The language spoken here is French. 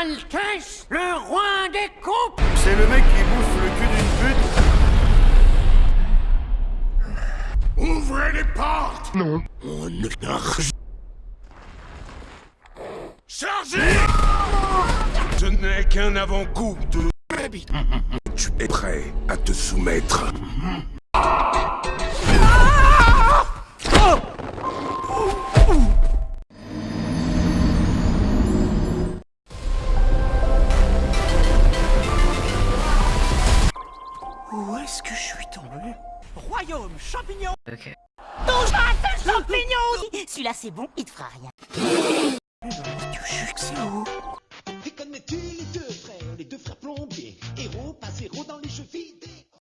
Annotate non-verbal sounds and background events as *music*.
Altesse, le roi des coupes. C'est le mec qui bouffe le cul d'une pute. Ouvrez les portes. Non. On ne Chargez. Ce n'est qu'un avant-goût de... *laughs* Tu es prêt à te soumettre? Où est-ce que je suis tombé? Royaume champignon. Ok. Touche à ce champignon. *laughs* Celui-là c'est bon, il te fera rien. Tu sais que c'est où? Et connais-tu les deux frères, les deux frères plombiers? Héros, pas zéro dans les vidéo